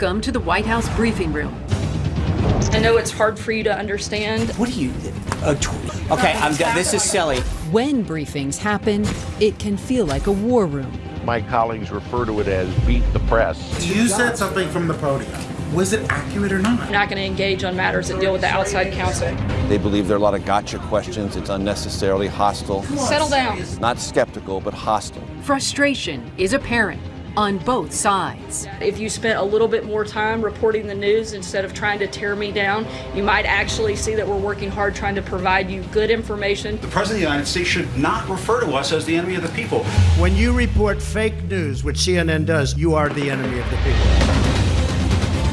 Welcome to the White House briefing room. I know it's hard for you to understand. What are you? Uh, okay, I'm done. This is silly. When briefings happen, it can feel like a war room. My colleagues refer to it as beat the press. You said something from the podium. Was it accurate or not? I'm not going to engage on matters that deal with the outside counsel. They believe there are a lot of gotcha questions. It's unnecessarily hostile. Settle down. Not skeptical, but hostile. Frustration is apparent on both sides. If you spent a little bit more time reporting the news instead of trying to tear me down, you might actually see that we're working hard trying to provide you good information. The President of the United States should not refer to us as the enemy of the people. When you report fake news, which CNN does, you are the enemy of the people.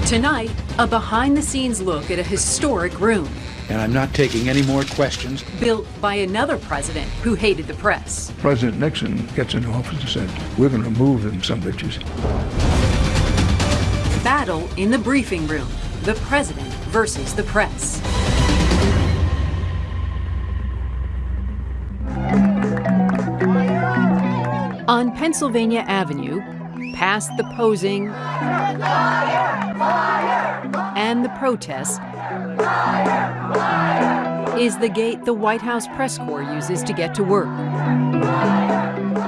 Tonight, a behind the scenes look at a historic room. And I'm not taking any more questions. Built by another president who hated the press. President Nixon gets into office and said, we're going to move them, some bitches. Battle in the briefing room. The president versus the press. On Pennsylvania Avenue, past the posing and the protests, is the gate the White House press corps uses to get to work.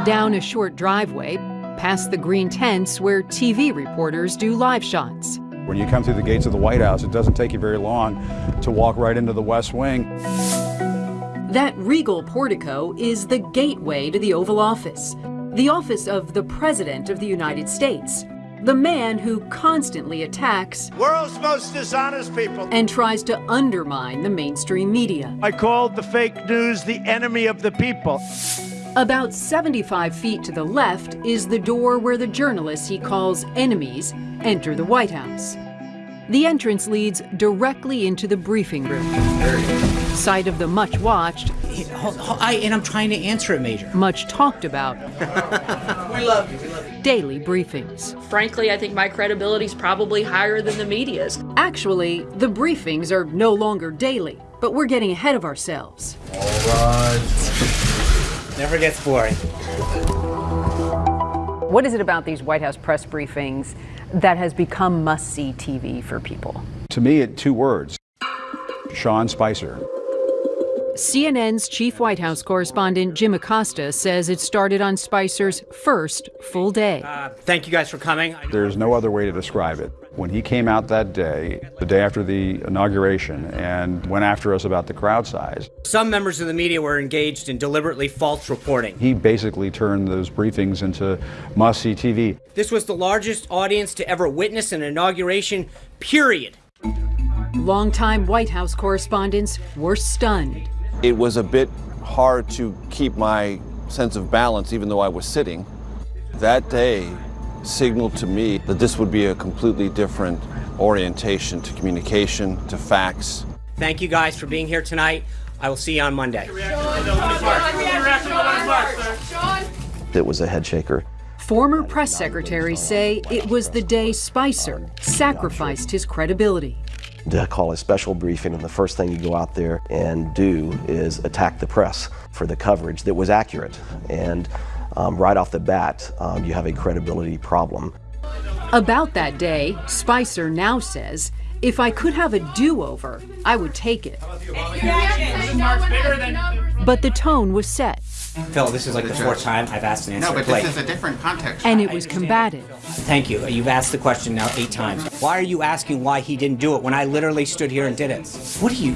Down a short driveway, past the green tents where TV reporters do live shots. When you come through the gates of the White House, it doesn't take you very long to walk right into the West Wing. That regal portico is the gateway to the Oval Office, the office of the President of the United States, the man who constantly attacks world's most dishonest people and tries to undermine the mainstream media. I called the fake news the enemy of the people. About 75 feet to the left is the door where the journalists he calls enemies enter the White House. The entrance leads directly into the briefing room. Site of the much watched, I, and I'm trying to answer it, Major. much talked about We love you. We love you. daily briefings. Frankly, I think my credibility is probably higher than the media's. Actually, the briefings are no longer daily, but we're getting ahead of ourselves. All right. Never gets boring. What is it about these White House press briefings that has become must see TV for people? To me, it two words Sean Spicer. CNN's chief White House correspondent Jim Acosta says it started on Spicer's first full day. Uh, thank you guys for coming. There's no other way to describe it. When he came out that day, the day after the inauguration, and went after us about the crowd size, Some members of the media were engaged in deliberately false reporting. he basically turned those briefings into must see TV. This was the largest audience to ever witness an inauguration, period. Longtime White House correspondents were stunned. It was a bit hard to keep my sense of balance even though I was sitting. That day signaled to me that this would be a completely different orientation to communication, to facts. Thank you guys for being here tonight. I will see you on Monday. It was a head shaker. Former press secretaries say it was the day Spicer sacrificed his credibility. To call a special briefing, and the first thing you go out there and do is attack the press for the coverage that was accurate. And um, right off the bat, um, you have a credibility problem. About that day, Spicer now says, if I could have a do over, I would take it. But the tone was set, Phil, this is like the fourth time I've asked an answer. No, but Blake, this is a different context. and it was combative. Thank you. You've asked the question now eight times. Why are you asking why he didn't do it when I literally stood here and did it? What are you?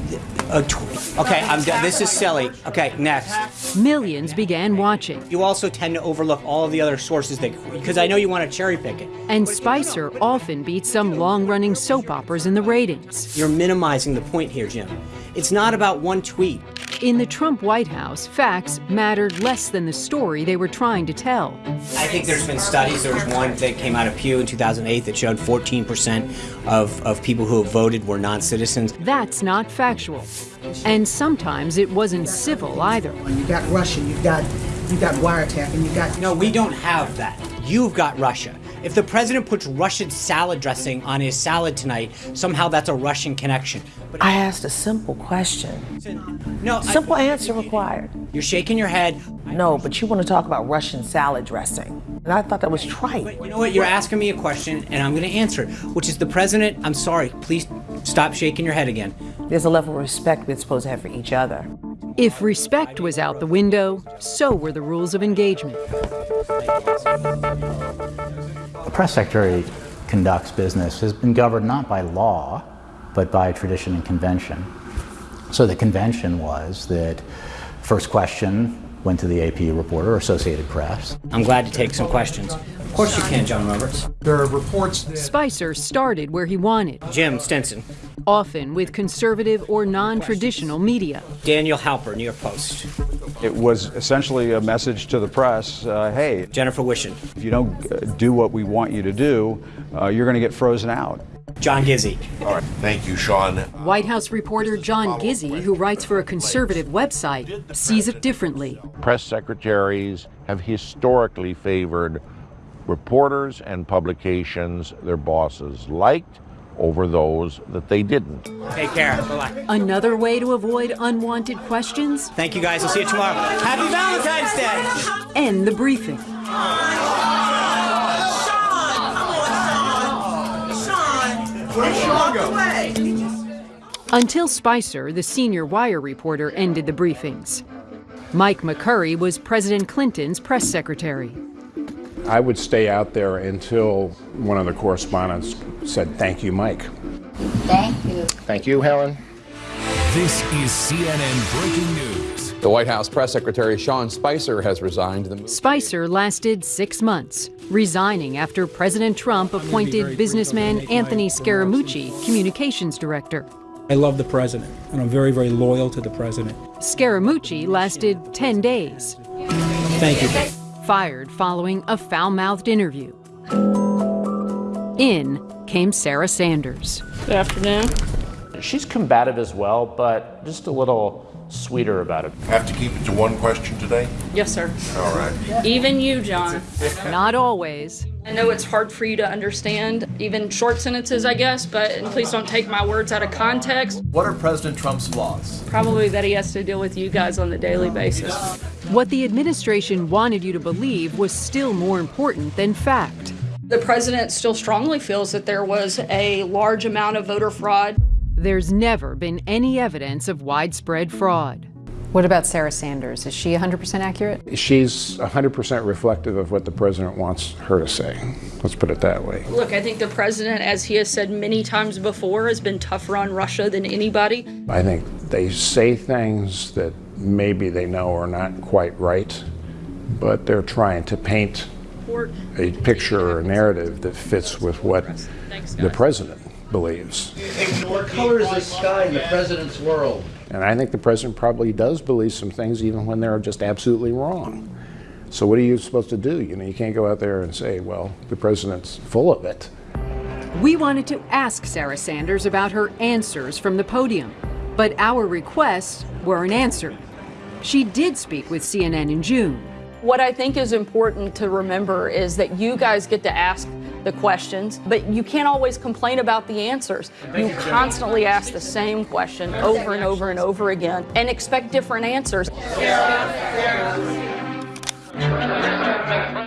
Tw- okay, I'm done. This is silly. Okay, next. Millions began watching, You also tend to overlook all of the other sources that, because I know you want to cherry pick it. and Spicer often beats some long running soap operas in the ratings. You're minimizing the point here, Jim. It's not about one tweet. In the Trump White House, facts mattered less than the story they were trying to tell. I think there's been studies. There was one that came out of Pew in 2008 that showed 14% of, of people who have voted were non citizens. That's not factual. And sometimes it wasn't civil either. You got Russia, you got you got wiretap, and you got No, we don't have that. You've got Russia. If the president puts Russian salad dressing on his salad tonight, somehow that's a Russian connection. But I asked a simple question. no, Simple I, answer required. You're shaking your head. No, but you want to talk about Russian salad dressing. And I thought that was trite. You know what? You're asking me a question, and I'm going to answer it, which is the president. I'm sorry. Please stop shaking your head again. There's a level of respect we're supposed to have for each other. If respect was out the window, so were the rules of engagement. Press secretary conducts business has been governed not by law, but by tradition and convention. So the convention was that first question went to the AP reporter Associated Press. I'm glad to take some questions. Of course you can, John Roberts. There are reports that Spicer started where he wanted, Jim Stinson. often with conservative or non-traditional media. Daniel Halper, New York Post. It was essentially a message to the press, uh, hey, Jennifer Wishon. if you don't uh, do what we want you to do, uh, you're going to get frozen out. John Gizzi. All right. Thank you, Sean. White House reporter John Gizzi, who writes for a conservative website, sees it differently. Press secretaries have historically favored reporters and publications their bosses liked over those that they didn't. Take care. Bye-bye. Another way to avoid unwanted questions? Thank you guys. We'll see you tomorrow. Happy Valentine's Day. End the briefing. Until Spicer, the senior wire reporter, ended the briefings. Mike McCurry was President Clinton's press secretary. I would stay out there until one of the correspondents said, Thank you, Mike. Thank you. Thank you, Helen. This is CNN breaking news. The White House press secretary Sean Spicer has resigned. The Spicer lasted six months, resigning after President Trump appointed businessman Anthony Scaramucci communications director. I love the president, and I'm very, very loyal to the president. Scaramucci lasted 10 days. Thank you. Fired following a foul mouthed interview. In came Sarah Sanders. Good afternoon. She's combative as well, but just a little sweeter about it. Have to keep it to one question today? Yes, sir. All right. Even you, John. Not always. I know it's hard for you to understand, even short sentences, I guess, but and please don't take my words out of context. What are President Trump's flaws? Probably that he has to deal with you guys on a daily basis. What the administration wanted you to believe was still more important than fact. The president still strongly feels that there was a large amount of voter fraud. There's never been any evidence of widespread fraud. What about Sarah Sanders? Is she 100% accurate? She's 100% reflective of what the president wants her to say. Let's put it that way. Look, I think the president, as he has said many times before, has been tougher on Russia than anybody. I think they say things that maybe they know are not quite right, but they're trying to paint a picture or a narrative that fits with what the president believes. What color is the sky in the president's world? And I think the president probably does believe some things even when they're just absolutely wrong. So what are you supposed to do? You know, you can't go out there and say, well, the president's full of it. We wanted to ask Sarah Sanders about her answers from the podium, but our requests weren't answered. She did speak with CNN in June. What I think is important to remember is that you guys get to ask the questions, but you can't always complain about the answers. You constantly ask the same question over and over and over again and expect different answers.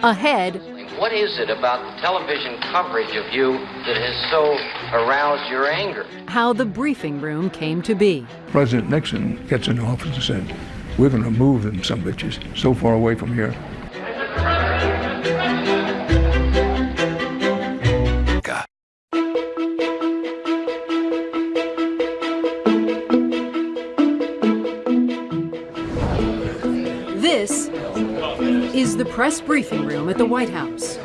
Ahead, What is it about the television coverage of you that has so aroused your anger? how the briefing room came to be. President Nixon gets into office and said, we're going to move them, some bitches, so far away from here. Is the press briefing room at the White House.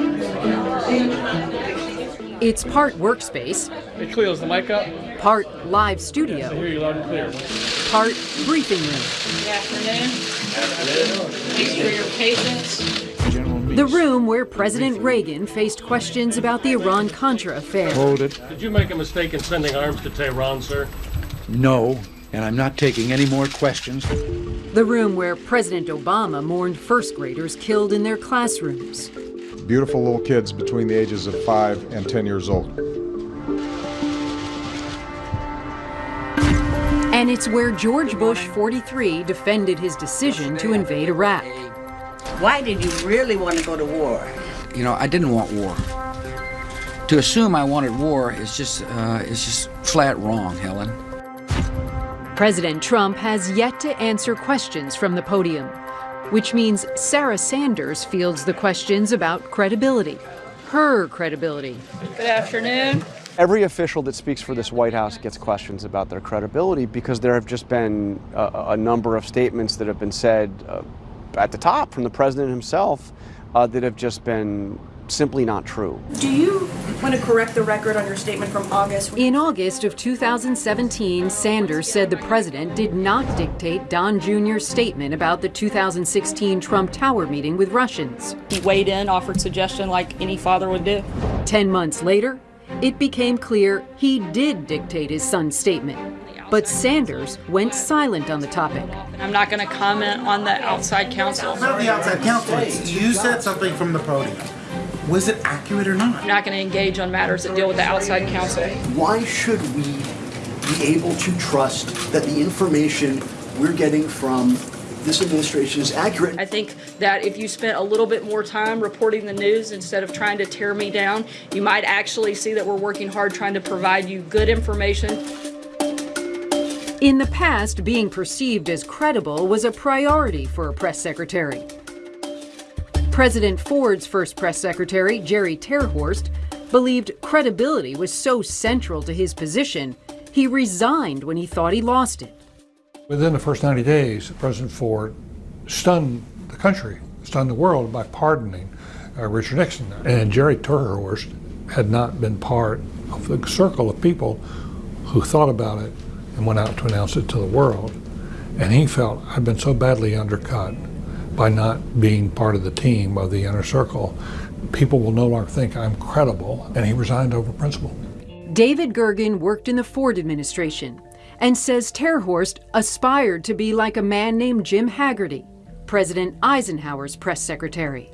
It's part workspace, Hey Cleo, the mic up? part live I studio, hear you loud and clear. part briefing room. Good afternoon. Thanks for your patience. The room where President Reagan faced questions about the Iran Contra affair. Hold it. Did you make a mistake in sending arms to Tehran, sir? No, and I'm not taking any more questions. The room where President Obama mourned first graders killed in their classrooms. beautiful little kids between the ages of 5 and 10 years old. And it's where George Bush 43 defended his decision to invade Iraq. Why did you really want to go to war? You know, I didn't want war. To assume I wanted war is just, uh, is just flat wrong, Helen. President Trump has yet to answer questions from the podium, which means Sarah Sanders fields the questions about credibility, her credibility. Good afternoon. Every official that speaks for this White House gets questions about their credibility because there have just been a, a number of statements that have been said uh, at the top from the president himself uh, that have just been simply not true. Do you want to correct the record on your statement from August? In August of 2017, Sanders said the president did not dictate Don Jr.'s statement about the 2016 Trump Tower meeting with Russians. He weighed in, offered suggestion like any father would do. Ten months later, it became clear he did dictate his son's statement. But Sanders went silent on the topic. I'm not going to comment on the outside counsel. Not the outside counsel. You said something from the podium. Was it accurate or not? I'm not going to engage on matters that deal with the outside counsel. Why should we be able to trust that the information we're getting from this administration is accurate? I think that if you spent a little bit more time reporting the news instead of trying to tear me down, you might actually see that we're working hard trying to provide you good information. In the past, being perceived as credible was a priority for a press secretary. President Ford's first press secretary, Jerry Terhorst, believed credibility was so central to his position, he resigned when he thought he lost it. Within the first 90 days, President Ford stunned the country, stunned the world by pardoning uh, Richard Nixon. And Jerry Terhorst had not been part of the circle of people who thought about it and went out to announce it to the world. And he felt, I've been so badly undercut by not being part of the team of the inner circle. People will no longer think I'm credible, and he resigned over principle. David Gergen worked in the Ford administration and says Terhorst aspired to be like a man named Jim Hagerty, President Eisenhower's press secretary.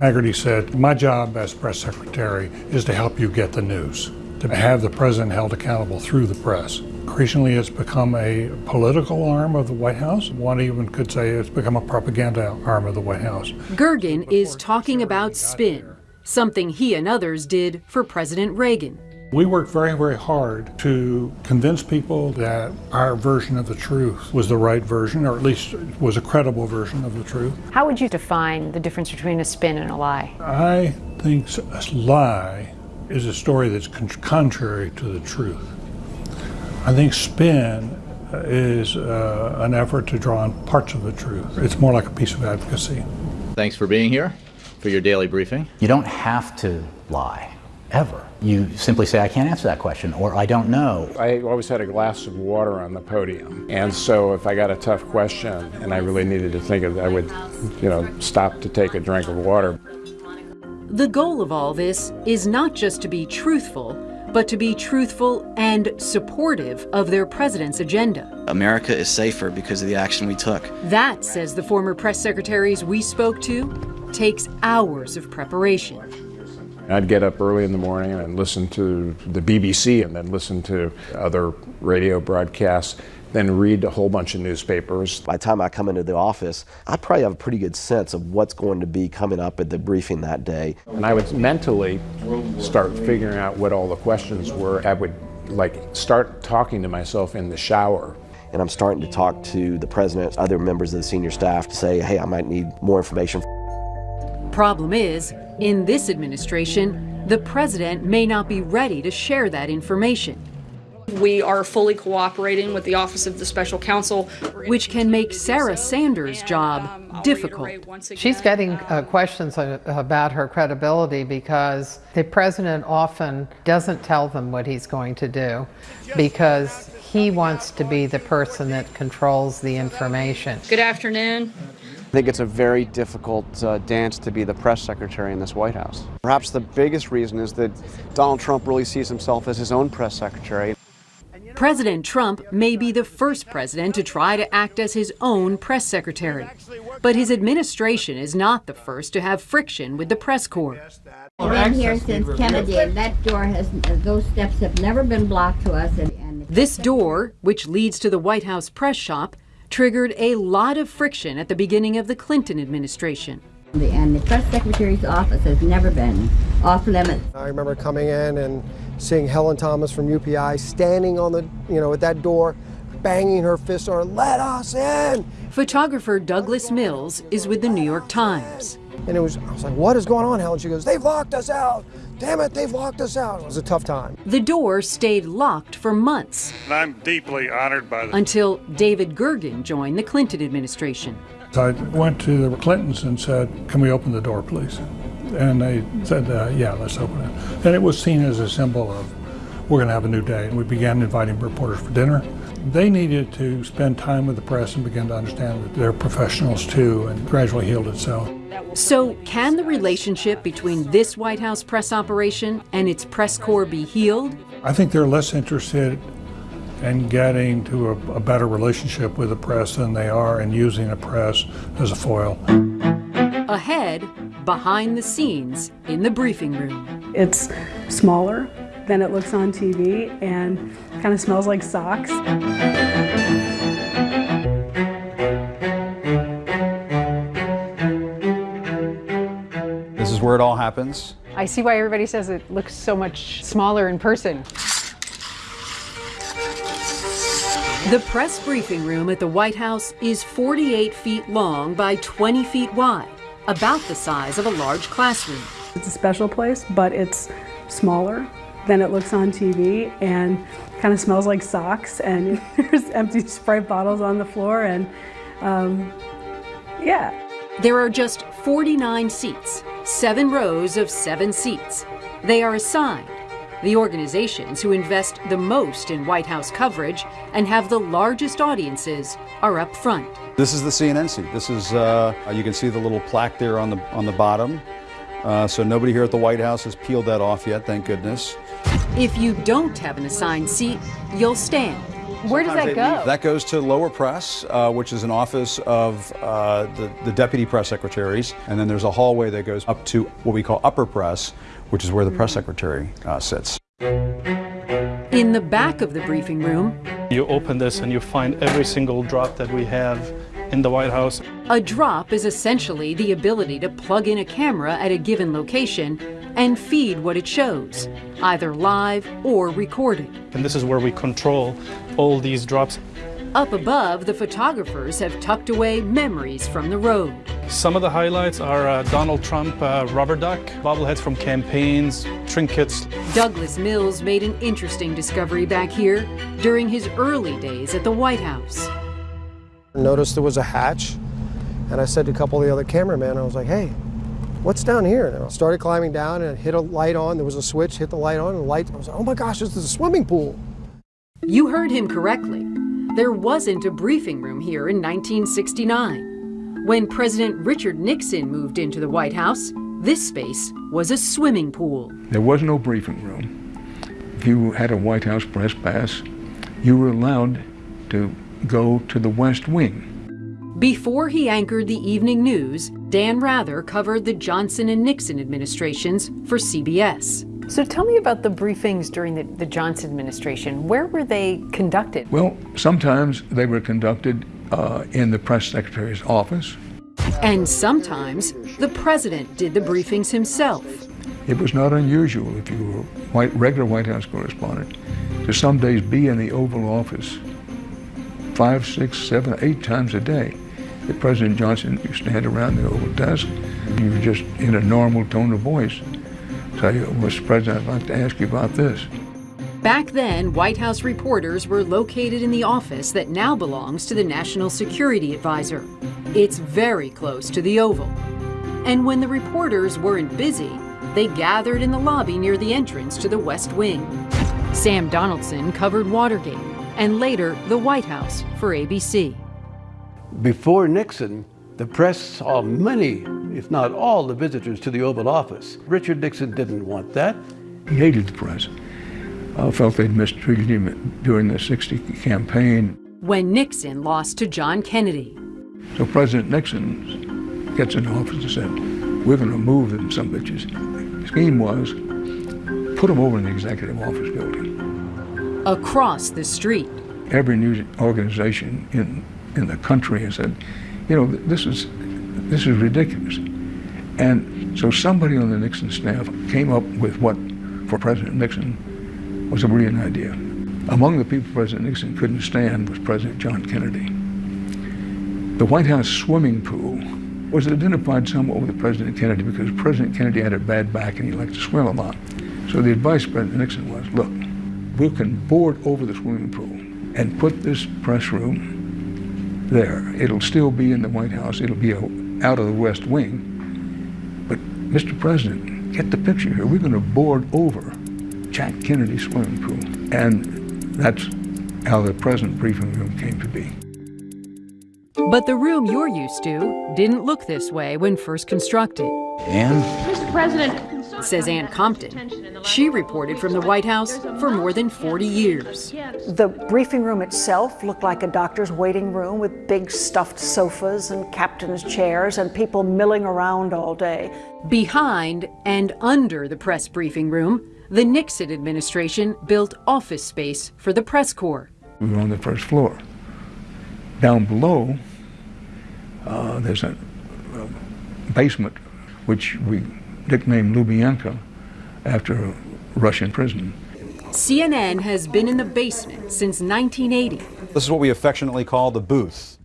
Hagerty said, My job as press secretary is to help you get the news, to have the president held accountable through the press. Increasingly, it's become a political arm of the White House. One even could say it's become a propaganda arm of the White House. Gergen is talking about spin, something he and others did for President Reagan. We worked very, very hard to convince people that our version of the truth was the right version, or at least was a credible version of the truth. How would you define the difference between a spin and a lie? I think a lie is a story that's contrary to the truth. I think spin is uh, an effort to draw on parts of the truth. It's more like a piece of advocacy. Thanks for being here for your daily briefing. You don't have to lie, ever. You simply say, I can't answer that question, or I don't know. I always had a glass of water on the podium. And so if I got a tough question and I really needed to think of it, I would, you know, stop to take a drink of water. The goal of all this is not just to be truthful, but to be truthful and supportive of their president's agenda. America is safer because of the action we took. That, says the former press secretaries we spoke to, takes hours of preparation. I'd get up early in the morning and listen to the BBC and then listen to other radio broadcasts, then read a whole bunch of newspapers. By the time I come into the office, I probably have a pretty good sense of what's going to be coming up at the briefing that day. And I would mentally start figuring out what all the questions were. I would like start talking to myself in the shower. And I'm starting to talk to the president, other members of the senior staff to say, hey, I might need more information. Problem is, in this administration, the president may not be ready to share that information. We are fully cooperating with the Office of the Special Counsel, which can make Sarah Sanders' job difficult. She's getting uh, questions about her credibility because the president often doesn't tell them what he's going to do because he wants to be the person that controls the information. Good afternoon. I think it's a very difficult uh, dance to be the press secretary in this White House. Perhaps the biggest reason is that Donald Trump really sees himself as his own press secretary. President Trump may be the first president to try to act as his own press secretary. But his administration is not the first to have friction with the press corps. I've been here since Kennedy, and that door has, those steps have never been blocked to us. And, and This door, which leads to the White House press shop, triggered a lot of friction at the beginning of the Clinton administration. and the press secretary's office has never been off limits. I remember coming in and seeing Helen Thomas from UPI standing on the, you know, at that door, banging her fist on, let us in. Photographer Douglas Mills is with the New York Times. And it was, I was like, what is going on, Helen? She goes, they've locked us out. Damn it, they've locked us out. It was a tough time. The door stayed locked for months And I'm deeply honored by the until David Gergen joined the Clinton administration. I went to the Clintons and said, can we open the door, please? And they said, uh, yeah, let's open it. And it was seen as a symbol of, we're going to have a new day. And we began inviting reporters for dinner. They needed to spend time with the press and begin to understand that they're professionals too, and gradually healed itself. So, can the relationship between this White House press operation and its press corps be healed? I think they're less interested in getting to a, a better relationship with the press than they are in using the press as a foil. Ahead, behind the scenes, in the briefing room. It's smaller than it looks on TV and kind of smells like socks. This is where it all happens. I see why everybody says it looks so much smaller in person. The press briefing room at the White House is 48 feet long by 20 feet wide, about the size of a large classroom. It's a special place, but it's smaller than it looks on TV and kind of smells like socks and there's empty Sprite bottles on the floor and um, yeah. There are just 49 seats, seven rows of seven seats. They are assigned. The organizations who invest the most in White House coverage and have the largest audiences are up front. This is the CNN seat. This is, uh, you can see the little plaque there on the, on the bottom. Uh, so nobody here at the White House has peeled that off yet, thank goodness. If you don't have an assigned seat, you'll stand. Where does that go? That goes to lower press, uh, which is an office of uh, the, the deputy press secretaries. And then there's a hallway that goes up to what we call upper press, which is where the press secretary uh, sits. In the back of the briefing room, You open this and you find every single drop that we have in the White House. a drop is essentially the ability to plug in a camera at a given location and feed what it shows, either live or recorded. And this is where we control all these drops. Up above, the photographers have tucked away memories from the road. Some of the highlights are uh, Donald Trump uh, rubber duck, bobbleheads from campaigns, trinkets. Douglas Mills made an interesting discovery back here during his early days at the White House. Noticed there was a hatch, and I said to a couple of the other cameramen, I was like, hey, what's down here? And I started climbing down and hit a light on. There was a switch, hit the light on, and the light, I was like, oh my gosh, this is a swimming pool. You heard him correctly. There wasn't a briefing room here in 1969. When President Richard Nixon moved into the White House, this space was a swimming pool. There was no briefing room. If you had a White House press pass, you were allowed to go to the West Wing. Before he anchored the evening news, Dan Rather covered the Johnson and Nixon administrations for CBS. So tell me about the briefings during the, the Johnson administration. Where were they conducted? Well, sometimes they were conducted uh, in the press secretary's office. And sometimes the president did the briefings himself. It was not unusual if you were a white, regular White House correspondent to some days be in the Oval Office five, six, seven, eight times a day. If President Johnson, you stand around the Oval desk, you were just in a normal tone of voice. Tell you, Mr. President, I'd like to ask you about this. Back then, White House reporters were located in the office that now belongs to the National Security Advisor. It's very close to the Oval. And when the reporters weren't busy, they gathered in the lobby near the entrance to the West Wing. Sam Donaldson covered Watergate and later the White House for ABC. Before Nixon, the press saw many, if not all, the visitors to the Oval Office. Richard Nixon didn't want that. He hated the press. uh, felt they'd mistreated him during the 60 campaign. When Nixon lost to John Kennedy. So President Nixon gets in office and said, we're going to move them some bitches. The scheme was, put them over in the executive office building. Across the street. Every news organization in, in the country has said, you know, this is, this is ridiculous. And so somebody on the Nixon staff came up with what, for President Nixon, was a brilliant idea. Among the people President Nixon couldn't stand was President John Kennedy. The White House swimming pool was identified somewhat with President Kennedy because President Kennedy had a bad back and he liked to swim a lot. So the advice President Nixon was, look, we can board over the swimming pool and put this press room there. It'll still be in the White House. It'll be out of the West Wing. But Mr. President, get the picture here. We're going to board over Jack Kennedy's swimming pool. And that's how the present briefing room came to be. But the room you're used to didn't look this way when first constructed. And? Mr. President, says Ann Compton. She reported from the White House for more than 40 years. The briefing room itself looked like a doctor's waiting room with big stuffed sofas and captain's chairs and people milling around all day. Behind and under the press briefing room, the Nixon administration built office space for the press corps. We were on the first floor. Down below, uh, there's a, a, basement which we nicknamed Lubyanka after a Russian prison. CNN has been in the basement since 1980. This is what we affectionately call the booth.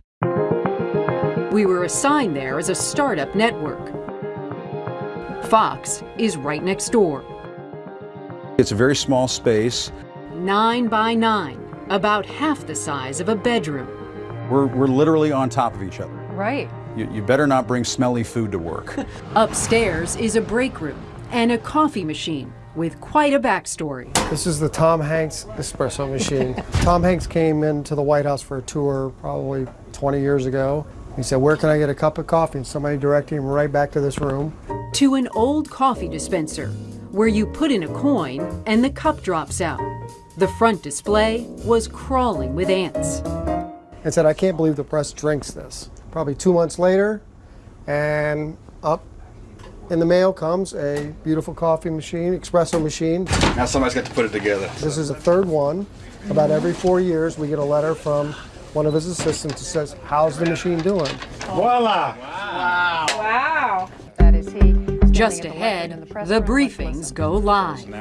We were assigned there as a startup network. Fox is right next door. It's a very small space. Nine by nine, about half the size of a bedroom. We're, we're literally on top of each other. Right. You, you better not bring smelly food to work. Upstairs is a break room and a coffee machine with quite a backstory. This is the Tom Hanks espresso machine. Tom Hanks came into the White House for a tour probably 20 years ago. He said, where can I get a cup of coffee? And somebody directed him right back to this room. To an old coffee dispenser where you put in a coin and the cup drops out. The front display was crawling with ants. And said, I can't believe the press drinks this. Probably two months later, and up in the mail comes a beautiful coffee machine, espresso machine. Now somebody's got to put it together. This is the third one. About every four years, we get a letter from one of his assistants that says, how's the machine doing? Voila! Wow. Wow. That is he. Just ahead, the briefings go live.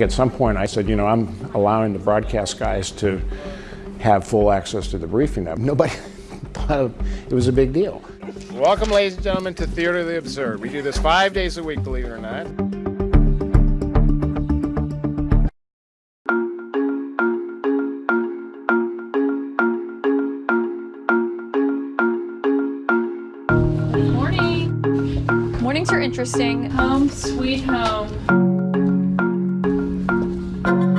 At some point, I said, you know, I'm allowing the broadcast guys to have full access to the briefing. Nobody thought it was a big deal. Welcome, ladies and gentlemen, to Theater of the Absurd. We do this five days a week, believe it or not. Mornings are interesting. Home sweet home.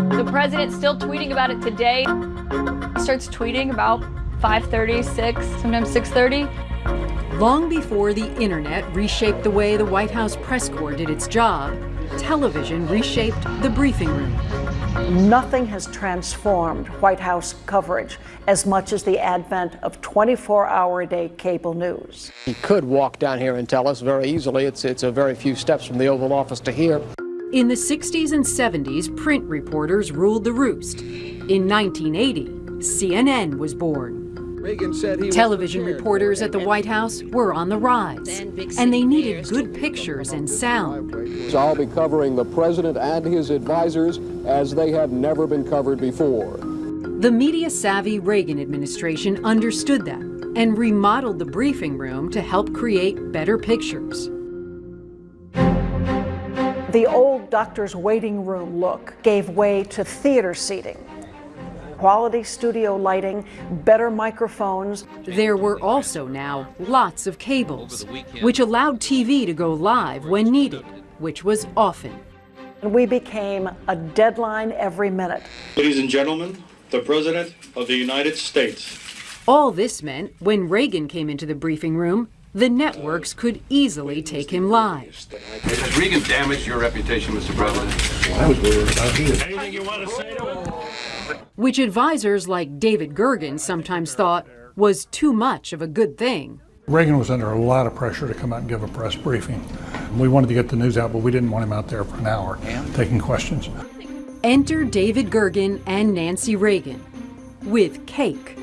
The president's still tweeting about it today. Starts tweeting about 5.30, 6, sometimes 6.30. Long before the internet reshaped the way the White House press corps did its job, television reshaped the briefing room. Nothing has transformed White House coverage as much as the advent of 24-hour-a-day cable news. He could walk down here and tell us very easily. It's, it's a very few steps from the Oval Office to here. In the 60s and 70s, print reporters ruled the roost. In 1980, CNN was born. Television reporters at the White House were on the rise, and they needed good pictures and sound. So I'll be covering the president and his advisors as they have never been covered before. The media-savvy Reagan administration understood that and remodeled the briefing room to help create better pictures. The old doctor's waiting room look gave way to theater seating quality studio lighting, better microphones. There were also now lots of cables, which allowed TV to go live when needed, which was often. We became a deadline every minute. Ladies and gentlemen, the President of the United States. All this meant when Reagan came into the briefing room, the networks could easily take him live. Has Reagan damaged your reputation, Mr. President? I was worried about you. Anything you want to say to him? Which advisors like David Gergen sometimes thought was too much of a good thing. Reagan was under a lot of pressure to come out and give a press briefing. We wanted to get the news out, but we didn't want him out there for an hour taking questions. Enter David Gergen and Nancy Reagan with cake.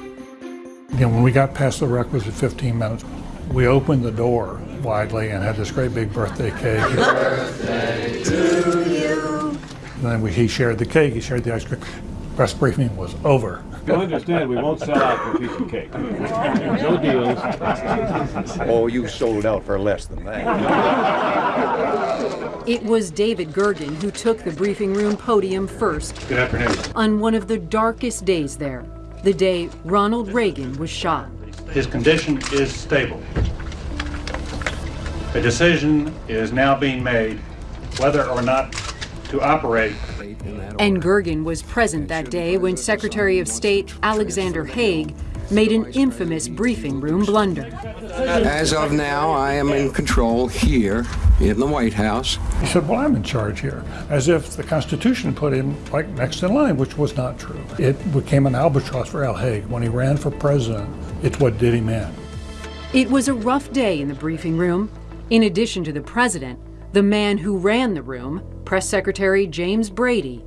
Again, when we got past the requisite 15 minutes, we opened the door widely and had this great big birthday cake. Birthday to you. And then we, he shared the cake, he shared the ice cream. Press briefing was over. You'll understand we won't sell out for a piece of cake. No deals. Oh, you sold out for less than that. It was David Gergen who took the briefing room podium first. Good afternoon. On one of the darkest days there, the day Ronald Reagan was shot. His condition is stable. A decision is now being made whether or not to operate And Gergen was present that day when Secretary of State Alexander Haig made an infamous briefing room blunder. As of now, I am in control here in the White House. He said, Well, I'm in charge here, as if the Constitution put him like next in line, which was not true. It became an albatross for Al Haig. When he ran for president, it's what did him in. It was a rough day in the briefing room. In addition to the president, the man who ran the room, Press Secretary James Brady,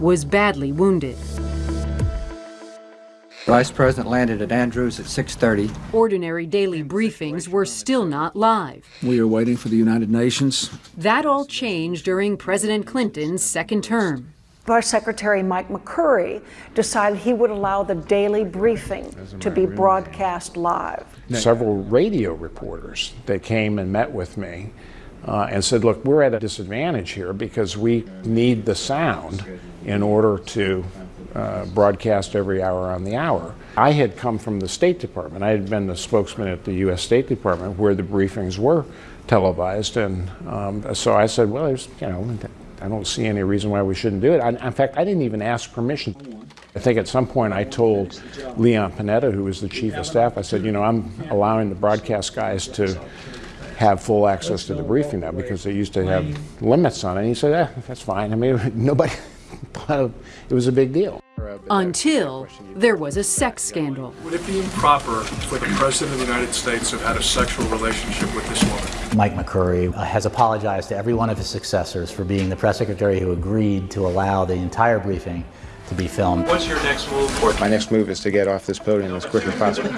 was badly wounded. Vice President landed at Andrews at 6:30. Ordinary daily briefings were still not live. We are waiting for the United Nations. That all changed during President Clinton's second term. Vice Secretary Mike McCurry decided he would allow the daily briefing to be broadcast live. Several radio reporters, they came and met with me uh, and said, look, we're at a disadvantage here because we need the sound in order to uh, broadcast every hour on the hour. I had come from the State Department. I had been the spokesman at the U.S. State Department where the briefings were televised. And um, so I said, well, there's, you know, I don't see any reason why we shouldn't do it. I, in fact, I didn't even ask permission. I think at some point I told Leon Panetta, who was the chief of staff, I said, you know, I'm allowing the broadcast guys to have full access to the briefing now because they used to have limits on it. And he said, eh, that's fine. I mean, nobody thought it was a big deal. Until there was a sex scandal. Would it be improper for the President of the United States to have had a sexual relationship with this woman? Mike McCurry has apologized to every one of his successors for being the press secretary who agreed to allow the entire briefing to be filmed. What's your next move? My next move is to get off this podium as quick as possible.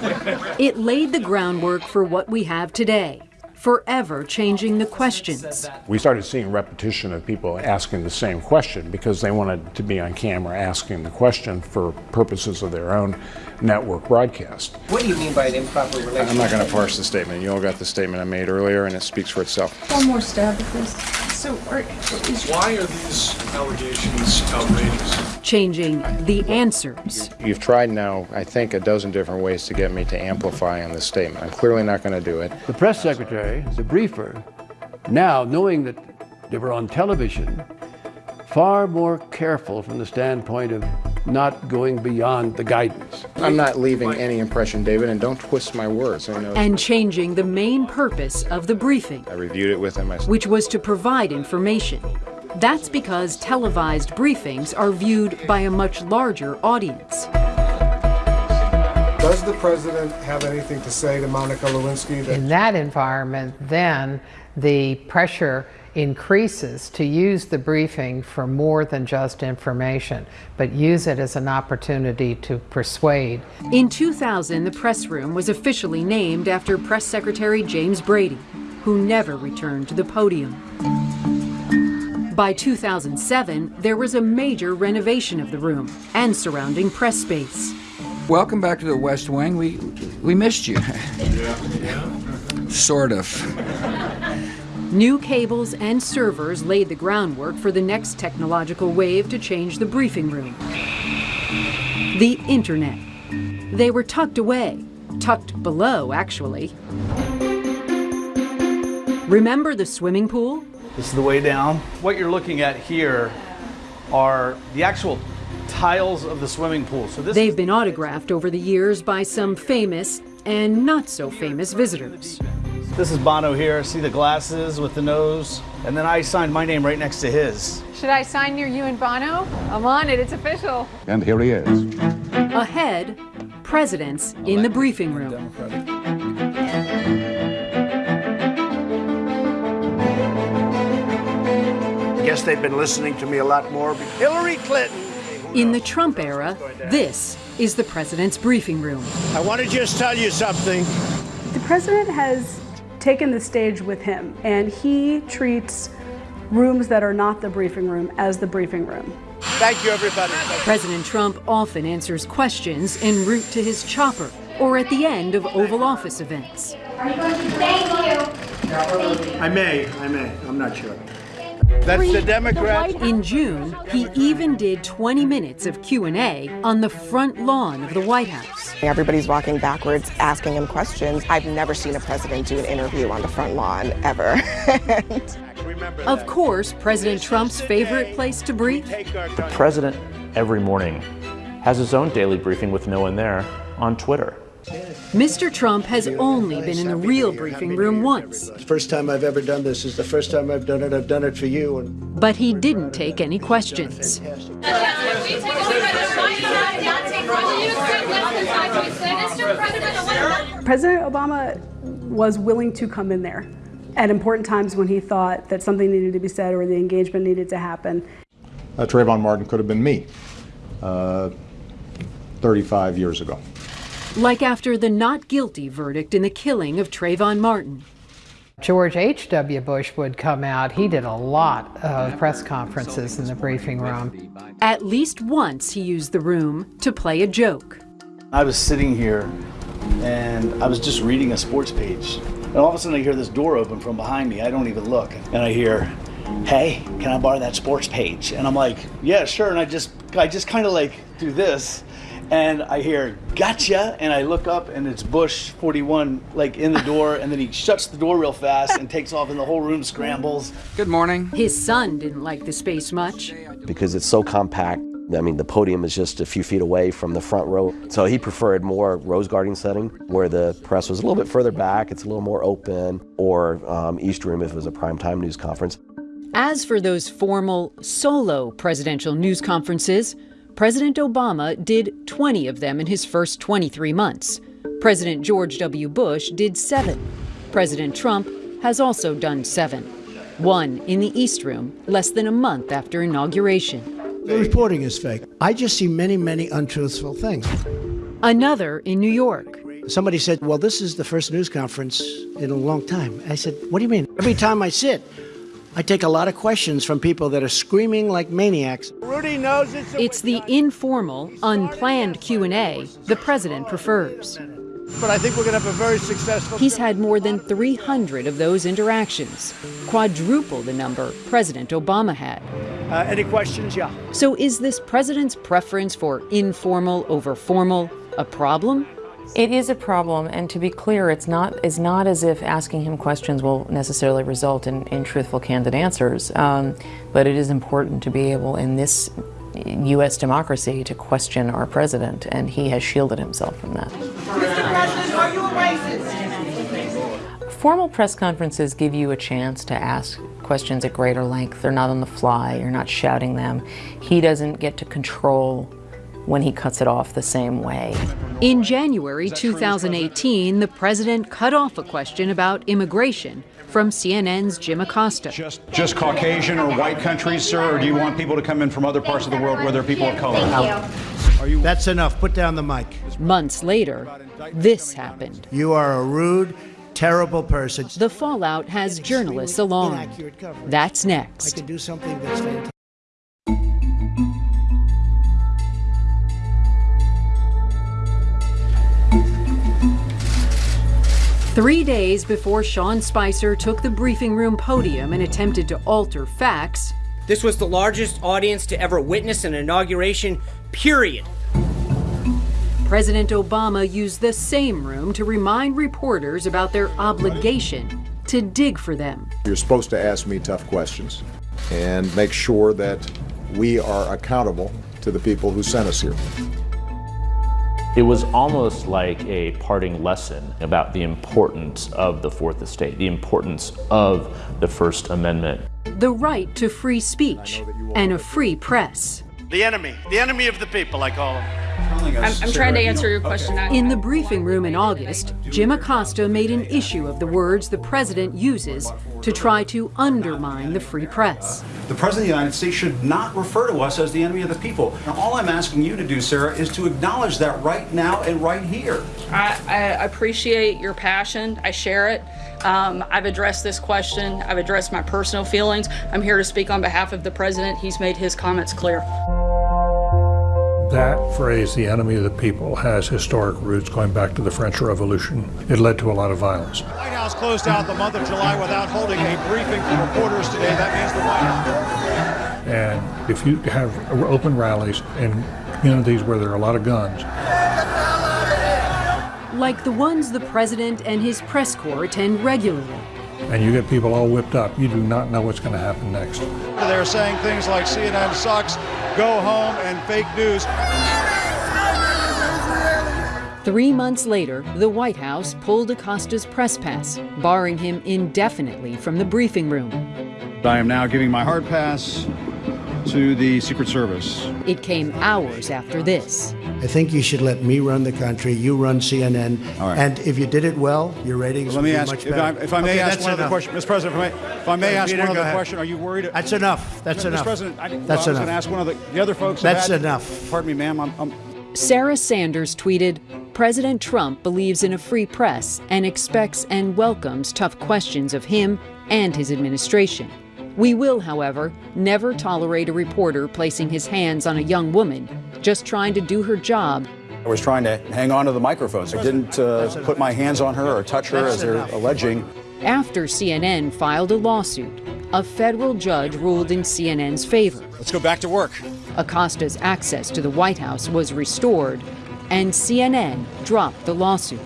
It laid the groundwork for what we have today, forever changing the questions. We started seeing repetition of people asking the same question because they wanted to be on camera asking the question for purposes of their own network broadcast. What do you mean by an improper relationship? I'm not going to parse the statement. You all got the statement I made earlier, and it speaks for itself. One more stab at this. So, are, is Why are these allegations outrageous? Changing the answers. You've tried now, I think, a dozen different ways to get me to amplify on this statement. I'm clearly not going to do it. The press secretary, the briefer, now knowing that they were on television, far more careful from the standpoint of not going beyond the guidance. I'm not leaving any impression, David, and don't twist my words. I know. And changing the main purpose of the briefing, I reviewed it with him. I which was to provide information. That's because televised briefings are viewed by a much larger audience. Does the president have anything to say to Monica Lewinsky? That In that environment, then the pressure increases to use the briefing for more than just information, but use it as an opportunity to persuade. In 2000, the press room was officially named after Press Secretary James Brady, who never returned to the podium. By 2007, there was a major renovation of the room and surrounding press space. Welcome back to the West Wing. We we missed you. Yeah. sort of. New cables and servers laid the groundwork for the next technological wave to change the briefing room. The Internet. They were tucked away, tucked below, actually. Remember the swimming pool? This is the way down. What you're looking at here are the actual tiles of the swimming pool. So this They've been autographed over the years by some famous and not so famous visitors. This is Bono here. See the glasses with the nose? And then I signed my name right next to his. Should I sign near you and Bono? I'm on it. It's official. And here he is. Ahead, presidents in the briefing room. Democratic. I guess they've been listening to me a lot more. Hillary Clinton. In the Trump era, this is the president's briefing room. I want to just tell you something. The president has taken the stage with him, and he treats rooms that are not the briefing room as the briefing room. Thank you, everybody. President Trump often answers questions en route to his chopper or at the end of Oval Office events. Thank you. I may, I may, I'm not sure. That's the Democrats. In June, he even did 20 minutes of Q&A on the front lawn of the White House. Everybody's walking backwards, asking him questions. I've never seen a president do an interview on the front lawn, ever. of course, President Trump's favorite place to brief? The president, every morning, has his own daily briefing with no one there on Twitter. Mr. Trump has only been in the real briefing room once. The first time I've ever done this is the first time I've done it. I've done it for you. And but he didn't take any questions. President Obama was willing to come in there at important times when he thought that something needed to be said or the engagement needed to happen. Uh, Trayvon Martin could have been me uh, 35 years ago. Like after the not guilty verdict in the killing of Trayvon Martin. George H.W. Bush would come out. He did a lot of press conferences in the briefing room. At least once he used the room to play a joke. I was sitting here and I was just reading a sports page. And all of a sudden I hear this door open from behind me. I don't even look. And I hear, hey, can I borrow that sports page? And I'm like, yeah, sure. And I just, I just kind of like do this and I hear gotcha and I look up and it's Bush 41 like in the door and then he shuts the door real fast and takes off and the whole room scrambles. Good morning. His son didn't like the space much. Because it's so compact. I mean, the podium is just a few feet away from the front row. So he preferred more rose garden setting where the press was a little bit further back, it's a little more open, or um, East Room if it was a primetime news conference. As for those formal, solo presidential news conferences, President Obama did 20 of them in his first 23 months. President George W. Bush did seven. President Trump has also done seven. One in the East Room, less than a month after inauguration. The reporting is fake. I just see many, many untruthful things. Another in New York. Somebody said, Well, this is the first news conference in a long time. I said, What do you mean? Every time I sit, I take a lot of questions from people that are screaming like maniacs. Rudy knows it's, it's the informal, unplanned Q&A the president prefers. But I think we're going to have a very successful. He's had more than 300 of those interactions, quadruple the number President Obama had. Uh, any questions? Yeah. So is this president's preference for informal over formal a problem? It is a problem, and to be clear, it's not, it's not as if asking him questions will necessarily result in, in truthful, candid answers, um, but it is important to be able, in this U.S. democracy, to question our president, and he has shielded himself from that. Mr. President, are you a racist? Formal press conferences give you a chance to ask questions at greater length. They're not on the fly, you're not shouting them. He doesn't get to control when he cuts it off the same way. In January 2018, the president cut off a question about immigration from CNN's Jim Acosta. Just, just Caucasian or white countries, sir, or do you want people to come in from other parts of the world where there are people of color? Are you That's enough. Put down the mic. Months later, this happened. You are a rude, terrible person. The fallout has journalists alarmed. That's next. Three days before Sean Spicer took the briefing room podium and attempted to alter facts, this was the largest audience to ever witness an inauguration, period. President Obama used the same room to remind reporters about their obligation to dig for them. You're supposed to ask me tough questions and make sure that we are accountable to the people who sent us here. It was almost like a parting lesson about the importance of the Fourth Estate, the importance of the First Amendment. The right to free speech and a free press. The enemy, the enemy of the people, I call him. I'm, I'm trying to answer your question. now. In the briefing room in August, Jim Acosta made an issue of the words the president uses to try to undermine the free press. The President of the United States should not refer to us as the enemy of the people. And all I'm asking you to do, Sarah, is to acknowledge that right now and right here. I, I appreciate your passion. I share it. Um, I've addressed this question. I've addressed my personal feelings. I'm here to speak on behalf of the president. He's made his comments clear. That phrase, the enemy of the people, has historic roots going back to the French Revolution. It led to a lot of violence. The White House closed out the month of July without holding a briefing for reporters today. That means the White House. And if you have open rallies in communities where there are a lot of guns, Like the ones the president and his press corps attend regularly. And you get people all whipped up, you do not know what's going to happen next. They're saying things like CNN sucks, go home, and fake news. Three months later, the White House pulled Acosta's press pass, barring him indefinitely from the briefing room. I am now giving my hard pass to the Secret Service. It came hours after this. I think you should let me run the country, you run CNN, All right. and if you did it well, your ratings Let would me be ask, much if I, better. if I may Okay, ask that's one other question, Mr. President, if I may, if I may ask Peter, one other question, are you worried? That's enough. That's Mr. enough. President, I, well, That's I was going enough. to ask one of the, the other folks. That's had- enough. Pardon me, ma'am. I'm, I'm Sarah Sanders tweeted President Trump believes in a free press and expects and welcomes tough questions of him and his administration. We will, however, never tolerate a reporter placing his hands on a young woman just trying to do her job I was trying to hang on to the microphones. I didn't uh, put my hands on her or touch her as they're alleging. After CNN filed a lawsuit, a federal judge ruled in CNN's favor. Let's go back to work. Acosta's access to the White House was restored, and CNN dropped the lawsuit.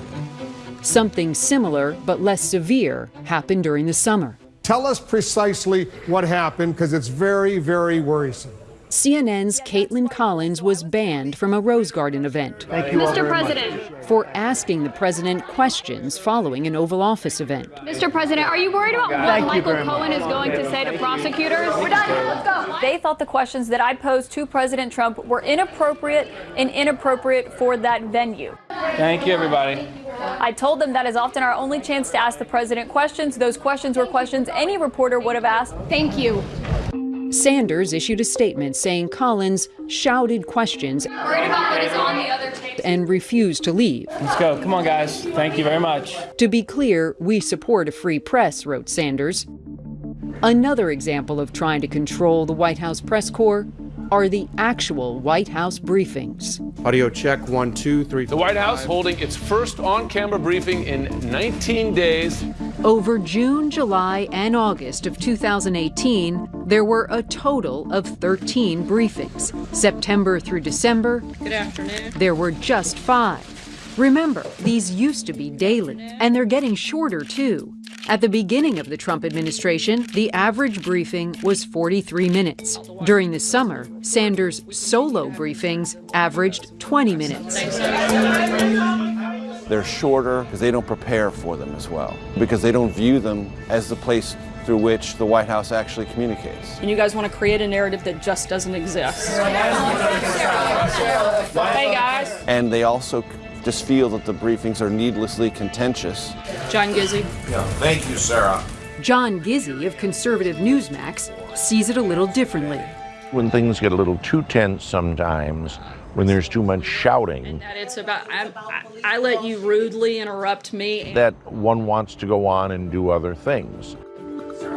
Something similar but less severe happened during the summer. Tell us precisely what happened because it's very, very worrisome. CNN's Kaitlan Collins was banned from a Rose Garden event Thank you Mr. President, for asking the president questions following an Oval Office event. Mr. President, are you worried about what Thank Michael very much. Cohen is going to say to prosecutors? We're done. Let's go. They thought the questions that I posed to President Trump were inappropriate and inappropriate for that venue. Thank you, everybody. I told them that is often our only chance to ask the president questions. Those questions were questions any reporter would have asked. Thank you. Sanders issued a statement saying Collins shouted questions about what is on the other and refused to leave. Let's go. Come on, guys. Thank you very much. To be clear, we support a free press, wrote Sanders. Another example of trying to control the White House press corps are the actual White House briefings. Audio check one, two, three. The White House holding its first on camera briefing in 19 days. Over June, July, and August of 2018, there were a total of 13 briefings. September through December, Good afternoon. there were just five. Remember, these used to be daily, and they're getting shorter too. At the beginning of the Trump administration, the average briefing was 43 minutes. During the summer, Sanders' solo briefings averaged 20 minutes. They're shorter because they don't prepare for them as well, because they don't view them as the place through which the White House actually communicates. And you guys want to create a narrative that just doesn't exist. Hey, guys. And they also just feel that the briefings are needlessly contentious. John Gizzi. Thank you, Sarah. John Gizzi of conservative Newsmax sees it a little differently. When things get a little too tense sometimes, when there's too much shouting, That it's about, I, I, I let you rudely interrupt me. that one wants to go on and do other things.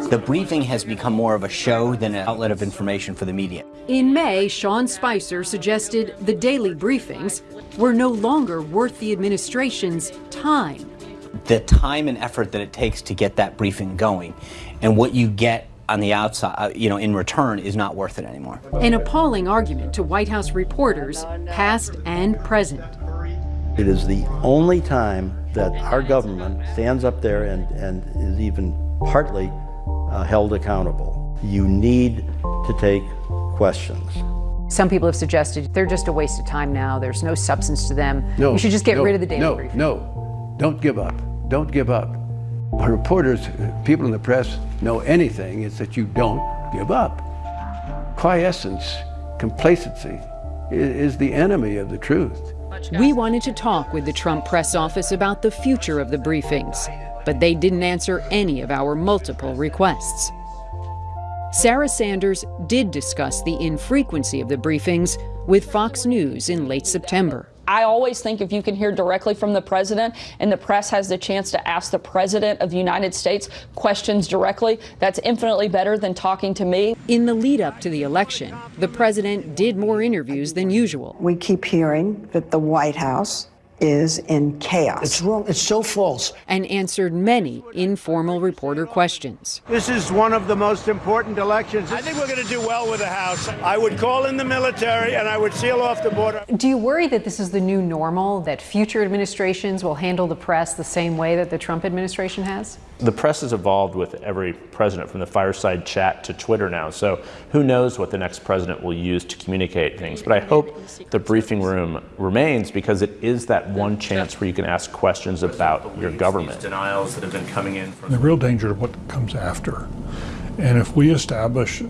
The briefing has become more of a show than an outlet of information for the media. In May, Sean Spicer suggested the daily briefings were no longer worth the administration's time. The time and effort that it takes to get that briefing going and what you get on the outside, uh, you know, in return is not worth it anymore. An appalling argument to White House reporters, past and present. It is the only time that our government stands up there and, and is even partly uh, held accountable. You need to take questions. Some people have suggested they're just a waste of time now. There's no substance to them. No, you should just get no, rid of the daily no, briefing. No, don't give up. Don't give up. What reporters, people in the press know anything is that you don't give up. Quiescence, complacency is, is the enemy of the truth. We wanted to talk with the Trump press office about the future of the briefings, but they didn't answer any of our multiple requests. Sarah Sanders did discuss the infrequency of the briefings with Fox News in late September. I always think if you can hear directly from the president and the press has the chance to ask the president of the United States questions directly, that's infinitely better than talking to me. In the lead up to the election, the president did more interviews than usual. We keep hearing that the White House is in chaos. It's wrong. It's so false. And answered many informal reporter questions. This is one of the most important elections. I think we're going to do well with the House. I would call in the military and I would seal off the border. Do you worry that this is the new normal, that future administrations will handle the press the same way that the Trump administration has? The press has evolved with every president from the fireside chat to Twitter now. So who knows what the next president will use to communicate things. But I hope the briefing room remains because it is that one chance where you can ask questions about your government. Denials that have been coming in. From the real danger of what comes after. And if we establish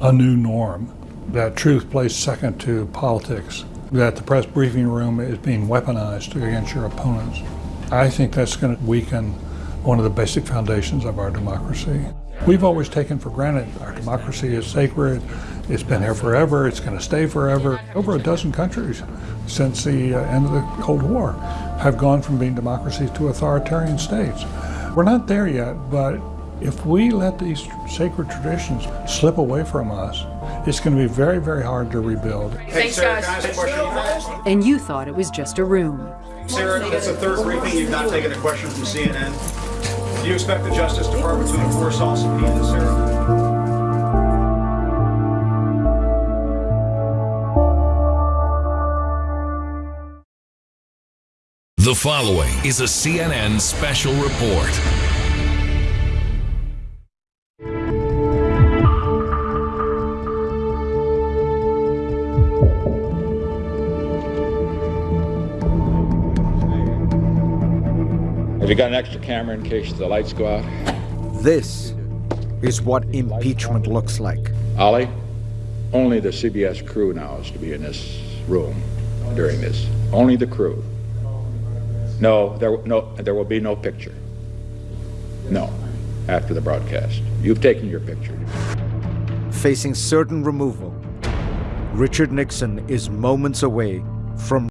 a new norm that truth plays second to politics, that the press briefing room is being weaponized against your opponents, I think that's going to weaken one of the basic foundations of our democracy. We've always taken for granted our democracy is sacred, it's been here forever, it's going to stay forever. Over a dozen countries since the uh, end of the Cold War have gone from being democracies to authoritarian states. We're not there yet, but if we let these sacred traditions slip away from us, it's going to be very, very hard to rebuild. Hey, Sarah, can I ask a question? And you thought it was just a room. Sarah, it's the third briefing. You've not taken a question from CNN. Do you expect the Justice Department to enforce all subpoenas, Sarah? The following is a CNN special report. Have you got an extra camera in case the lights go out? This is what impeachment looks like. Ollie, only the CBS crew now is to be in this room during this. Only the crew. No, there, no, there will be no picture. No, after the broadcast. You've taken your picture. Facing certain removal, Richard Nixon is moments away from